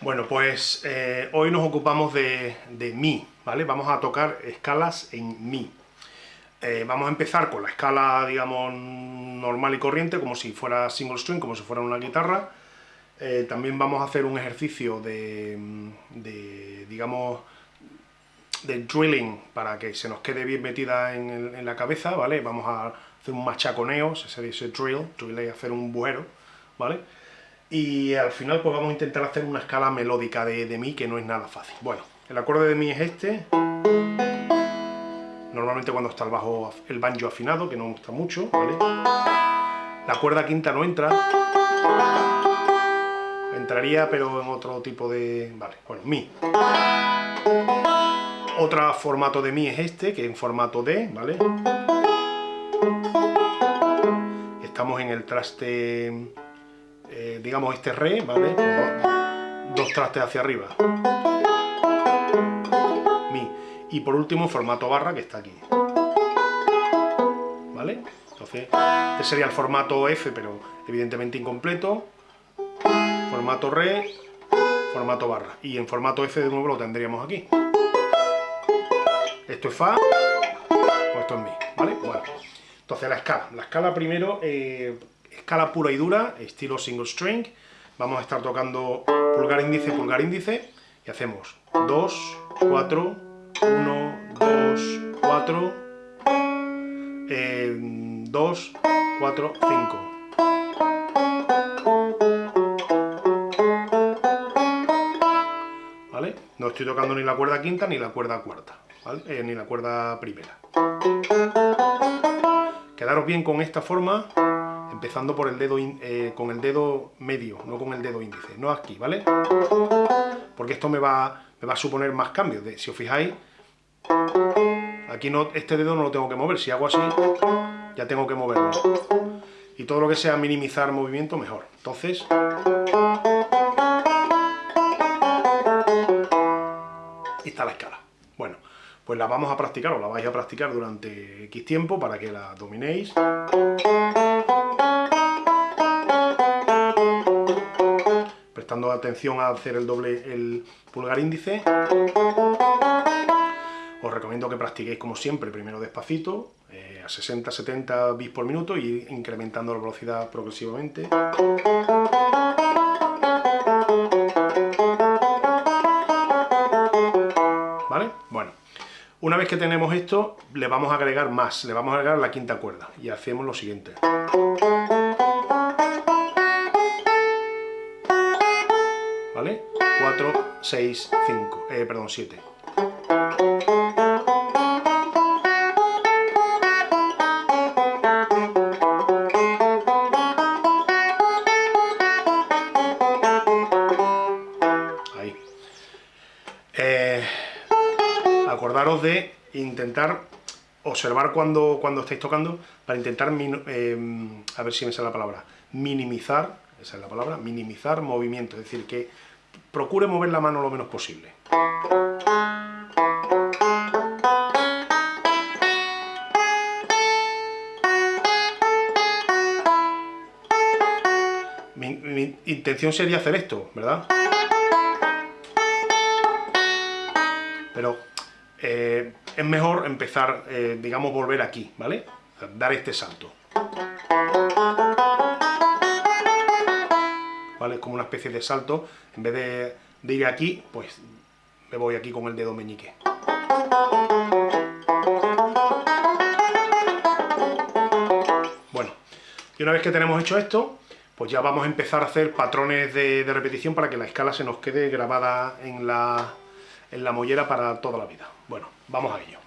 Bueno, pues eh, hoy nos ocupamos de, Mi, ¿vale? Vamos a tocar escalas en Mi. Eh, vamos a empezar con la escala, digamos, normal y corriente, como si fuera single string, como si fuera una guitarra. Eh, también vamos a hacer un ejercicio de, digamos, de drilling, para que se nos quede bien metida en, la cabeza, ¿vale? Vamos a hacer un machaconeo, se dice drill, drill es hacer un bujero, ¿vale? Y al final pues vamos a intentar hacer una escala melódica de, de mi que no es nada fácil. Bueno, el acorde de mi es este, normalmente cuando está el bajo, el banjo afinado, que no me gusta mucho, ¿vale? La cuerda quinta no entra, entraría pero en otro tipo de... vale, bueno, mi. Otro formato de mi es este, que es en formato D, ¿vale? Estamos en el traste eh, digamos este re, ¿vale? dos trastes hacia arriba. Mi. Y por último formato barra que está aquí. ¿Vale? Entonces, este sería el formato F, pero evidentemente incompleto. Formato re, formato barra. Y en formato F de nuevo lo tendríamos aquí. Esto es Fa, o esto es Mi, ¿vale? Bueno, entonces la escala. La escala primero... Eh, escala pura y dura, estilo single string. Vamos a estar tocando pulgar índice, pulgar índice, y hacemos 2, 4, 1, 2, 4, 2, 4, 5. ¿Vale? No estoy tocando ni la cuerda quinta ni la cuerda cuarta, ¿vale? eh, ni la cuerda primera. Quedaros bien con esta forma empezando por el dedo eh, con el dedo medio, no con el dedo índice, no aquí, ¿vale? Porque esto me va, me va a suponer más cambios. Si os fijáis, aquí no, este dedo no lo tengo que mover, si hago así, ya tengo que moverlo. Y todo lo que sea minimizar movimiento, mejor. Entonces... Y está la escala. Bueno, pues la vamos a practicar, o la vais a practicar durante X tiempo para que la dominéis. Prestando atención a hacer el doble, el pulgar índice. Os recomiendo que practiquéis como siempre, primero despacito, eh, a 60-70 bits por minuto y incrementando la velocidad progresivamente. ¿Vale? Bueno, una vez que tenemos esto, le vamos a agregar más, le vamos a agregar la quinta cuerda y hacemos lo siguiente. 6, 5, eh, perdón, 7. Ahí. Eh, acordaros de intentar observar cuando, cuando estáis tocando para intentar, em, a ver si me sale la palabra, minimizar, esa es la palabra, minimizar movimiento, es decir, que procure mover la mano lo menos posible. mi intención sería hacer esto, ¿verdad? Pero eh, es mejor empezar, eh, digamos, volver aquí, ¿vale? Dar este salto. ¿Vale? Como una especie de salto. En vez de, de ir aquí, pues me voy aquí con el dedo meñique. Bueno, y una vez que tenemos hecho esto, pues ya vamos a empezar a hacer patrones de, de repetición para que la escala se nos quede grabada en la, en la mollera para toda la vida. Bueno, vamos a ello.